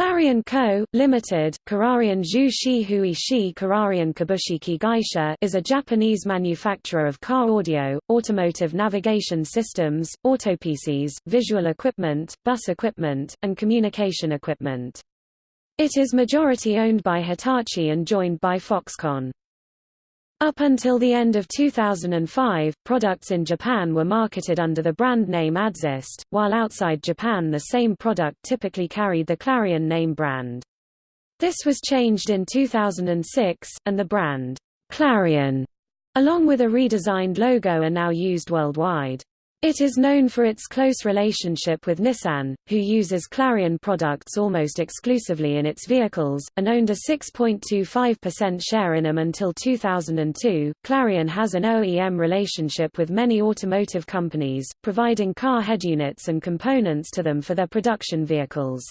Clarion Co., Limited, Kararian Zhu Shi Hui Shi Kararian Kabushiki Gaisha is a Japanese manufacturer of car audio, automotive navigation systems, autopcs, visual equipment, bus equipment, and communication equipment. It is majority owned by Hitachi and joined by Foxconn. Up until the end of 2005, products in Japan were marketed under the brand name ADDZEST, while outside Japan the same product typically carried the Clarion name brand. This was changed in 2006, and the brand, Clarion, along with a redesigned logo are now used worldwide. It is known for its close relationship with Nissan, who uses Clarion products almost exclusively in its vehicles, and owned a 6.25% share in them until 2002. Clarion has an OEM relationship with many automotive companies, providing car head units and components to them for their production vehicles.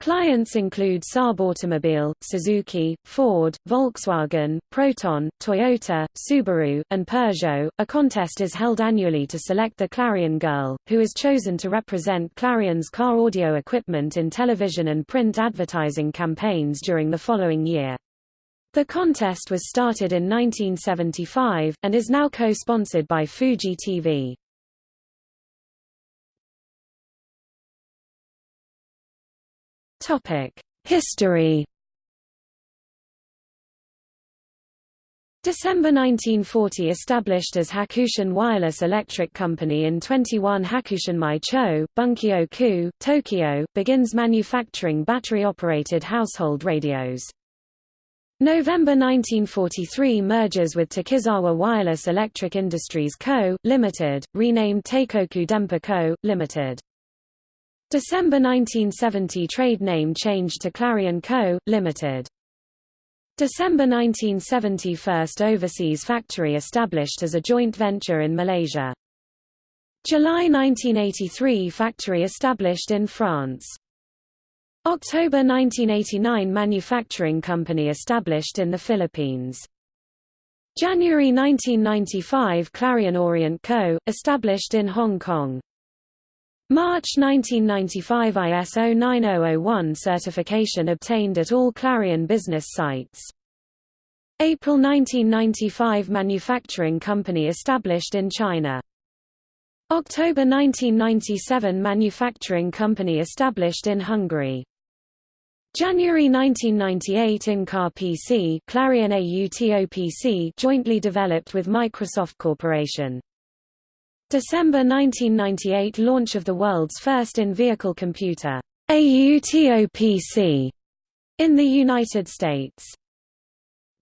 Clients include Saab Automobile, Suzuki, Ford, Volkswagen, Proton, Toyota, Subaru, and Peugeot. A contest is held annually to select the Clarion Girl, who is chosen to represent Clarion's car audio equipment in television and print advertising campaigns during the following year. The contest was started in 1975, and is now co-sponsored by Fuji TV. History December 1940 established as Hakushin Wireless Electric Company in 21 Hakushinmai Cho, Bunkyo-ku, Tokyo, begins manufacturing battery-operated household radios. November 1943 merges with Takizawa Wireless Electric Industries Co., Limited, renamed Teikoku Denpa Co., Limited. December 1970 trade name changed to Clarion Co., Limited. December 1970 first overseas factory established as a joint venture in Malaysia. July 1983 factory established in France. October 1989 manufacturing company established in the Philippines. January 1995 Clarion Orient Co., established in Hong Kong. March 1995 ISO 9001 certification obtained at all Clarion business sites. April 1995 manufacturing company established in China. October 1997 manufacturing company established in Hungary. January 1998 in-car PC Clarion AUTOPC jointly developed with Microsoft Corporation. December 1998 launch of the world's first in-vehicle computer, AUTOPC, in the United States.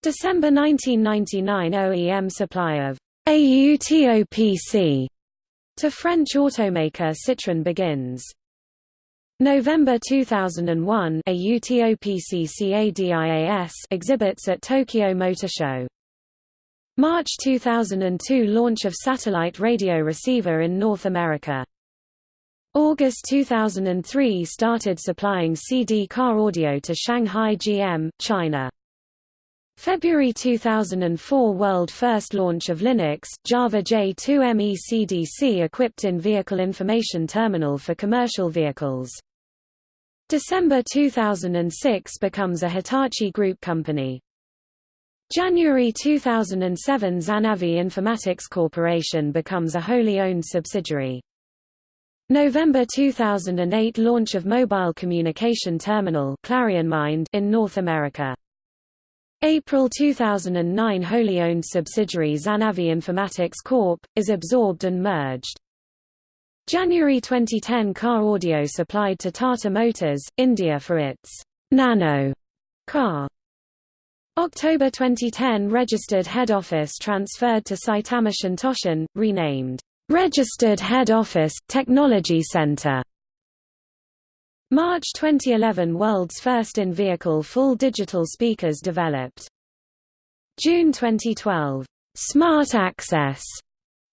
December 1999 OEM supply of AUTOPC to French automaker Citroën begins. November 2001 AUTOPC CADIAS exhibits at Tokyo Motor Show. March 2002 launch of satellite radio receiver in North America. August 2003 started supplying CD car audio to Shanghai GM, China. February 2004 world first launch of Linux, Java J2ME CDC equipped in vehicle information terminal for commercial vehicles. December 2006 becomes a Hitachi Group company. January 2007 Zanavi Informatics Corporation becomes a wholly owned subsidiary. November 2008 launch of mobile communication terminal ClarionMind in North America. April 2009 wholly owned subsidiary Zanavi Informatics Corp. is absorbed and merged. January 2010 car audio supplied to Tata Motors, India for its Nano car. October 2010 registered head office transferred to Saitama Shintoshin, renamed Registered Head Office, Technology Center. March 2011 World's first in-vehicle full digital speakers developed. June 2012 Smart Access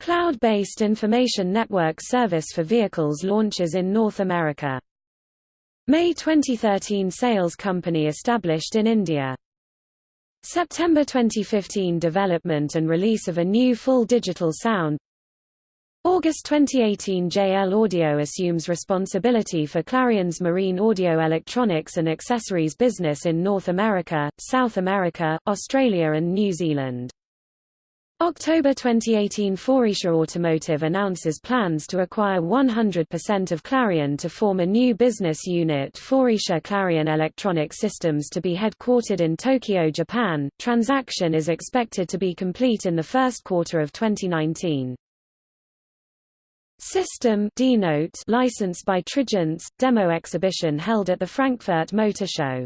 cloud-based information network service for vehicles launches in North America. May 2013 sales company established in India. September 2015 development and release of a new full digital sound August 2018 JL Audio assumes responsibility for Clarion's marine audio electronics and accessories business in North America, South America, Australia and New Zealand. October 2018 Faurecia Automotive announces plans to acquire 100% of Clarion to form a new business unit Faurecia Clarion Electronic Systems to be headquartered in Tokyo, Japan. Transaction is expected to be complete in the first quarter of 2019. System Dnote licensed by Trigence, demo exhibition held at the Frankfurt Motor Show.